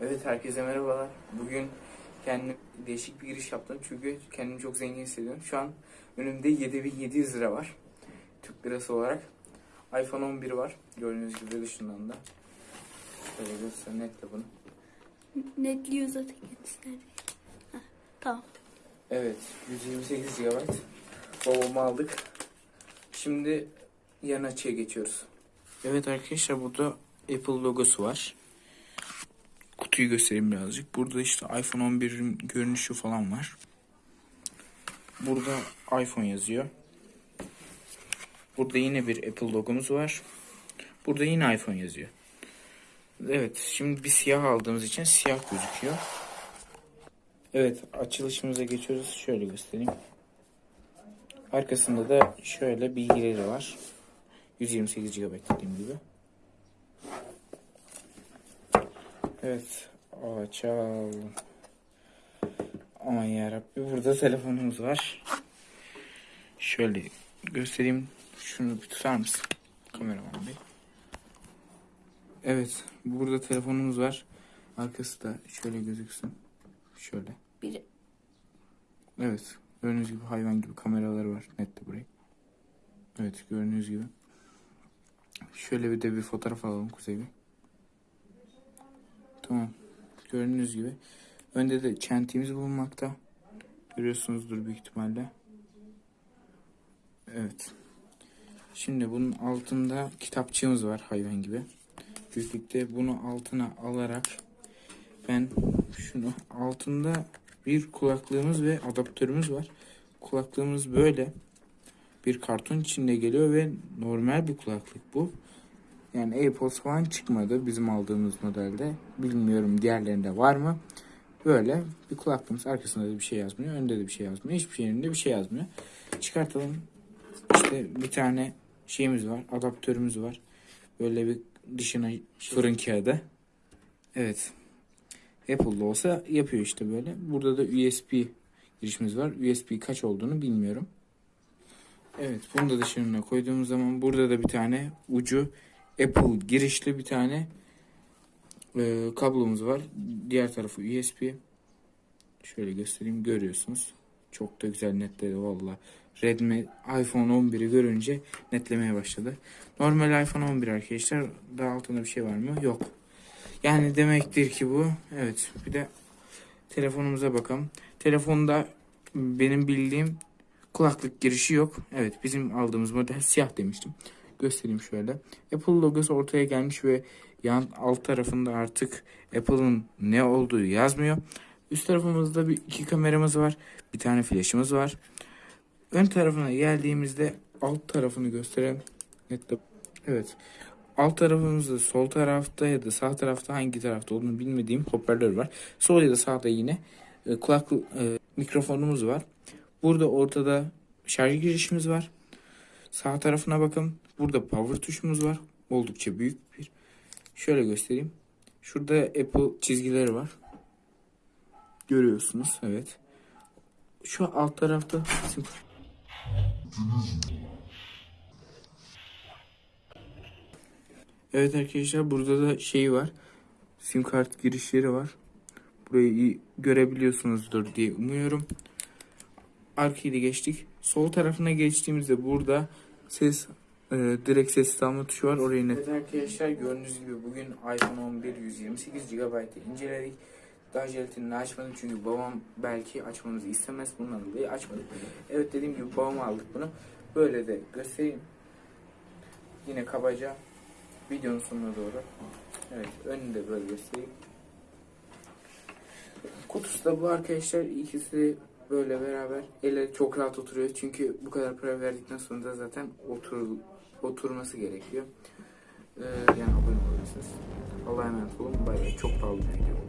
Evet herkese merhabalar. Bugün kendim değişik bir giriş yaptım çünkü kendimi çok zengin hissediyorum. Şu an önümde 7700 lira var. Türk lirası olarak. iPhone 11 var. Gördüğünüz gibi dışından da. Şöyle göster netle bunu. Netliyor zaten kendisi nerede? Tamam. Evet 128 GB. Babamı aldık. Şimdi yan açıya geçiyoruz. Evet arkadaşlar burada Apple logosu var. Kutuyu göstereyim birazcık. Burada işte iPhone 11'in görünüşü falan var. Burada iPhone yazıyor. Burada yine bir Apple logomuz var. Burada yine iPhone yazıyor. Evet şimdi bir siyah aldığımız için siyah gözüküyor. Evet açılışımıza geçiyoruz. Şöyle göstereyim. Arkasında da şöyle bilgileri var. 128 GB dediğim gibi. Evet. Açalım. Aman yarabbi burada telefonumuz var. Şöyle göstereyim. Şunu bir tutar mısın? Kameraman bey. Evet. Burada telefonumuz var. Arkası da şöyle gözüksün. Şöyle. Bir Evet. Gördüğünüz gibi hayvan gibi kameraları var. Net de burayı. Evet gördüğünüz gibi. Şöyle bir de bir fotoğraf alalım Kuzey Bey. Tamam. Gördüğünüz gibi. Önde de çentiğimiz bulunmakta. Görüyorsunuzdur büyük ihtimalle. Evet. Şimdi bunun altında kitapçığımız var hayvan gibi. Büyüklükte bunu altına alarak ben şunu altında bir kulaklığımız ve adaptörümüz var. Kulaklığımız böyle bir karton içinde geliyor ve normal bir kulaklık bu. Yani AirPods falan çıkmadı bizim aldığımız modelde. Bilmiyorum diğerlerinde var mı? Böyle bir kulaklığımız arkasında da bir şey yazmıyor. Önde de bir şey yazmıyor. Hiçbir şeyinde bir şey yazmıyor. Çıkartalım. İşte bir tane şeyimiz var. Adaptörümüz var. Böyle bir dışına fırın kağıdı. Evet. Apple'da olsa yapıyor işte böyle. Burada da USB girişimiz var. USB kaç olduğunu bilmiyorum. Evet bunu da dışarına koyduğumuz zaman burada da bir tane ucu Apple girişli bir tane e, kablomuz var. Diğer tarafı USB. Şöyle göstereyim görüyorsunuz. Çok da güzel netledi valla. Redmi iPhone 11'i görünce netlemeye başladı. Normal iPhone 11 arkadaşlar. Daha altında bir şey var mı? Yok. Yani demektir ki bu. Evet. Bir de telefonumuza bakalım. Telefonda benim bildiğim kulaklık girişi yok. Evet bizim aldığımız model siyah demiştim. Göstereyim şöyle. Apple logosu ortaya gelmiş ve yan alt tarafında artık Apple'ın ne olduğu yazmıyor. Üst tarafımızda bir iki kameramız var. Bir tane flash'ımız var. Ön tarafına geldiğimizde alt tarafını gösterelim. Nette. Evet. Alt tarafımızda sol tarafta ya da sağ tarafta hangi tarafta olduğunu bilmediğim hoparlör var. Sol ya da sağda yine e, kulak e, mikrofonumuz var. Burada ortada şarj girişimiz var. Sağ tarafına bakın. Burada power tuşumuz var. Oldukça büyük bir. Şöyle göstereyim. Şurada Apple çizgileri var. Görüyorsunuz. Evet. Şu alt tarafta Evet arkadaşlar burada da şey var. Sim kart girişleri var. Burayı görebiliyorsunuzdur diye umuyorum. Arkayı da geçtik. Sol tarafına geçtiğimizde burada ses e, direkt ses alma tuşu var. Orayı net. Evet arkadaşlar gördüğünüz gibi bugün iPhone 11 128 GB'ı inceledik. Daha jelatinini açmadım çünkü babam belki açmamızı istemez. Bundan dolayı açmadık. Evet dediğim gibi babama aldık bunu. Böyle de göstereyim. Yine kabaca videonun sonuna doğru. Evet önünü de böyle göstereyim. Kutusu da bu arkadaşlar. ikisi böyle beraber. Ele çok rahat oturuyor. Çünkü bu kadar para verdikten sonra da zaten otur, oturması gerekiyor. Ee, yani abone olabilirsiniz. Allah'a emanet olun. Bay bay. Çok pahalı bir video.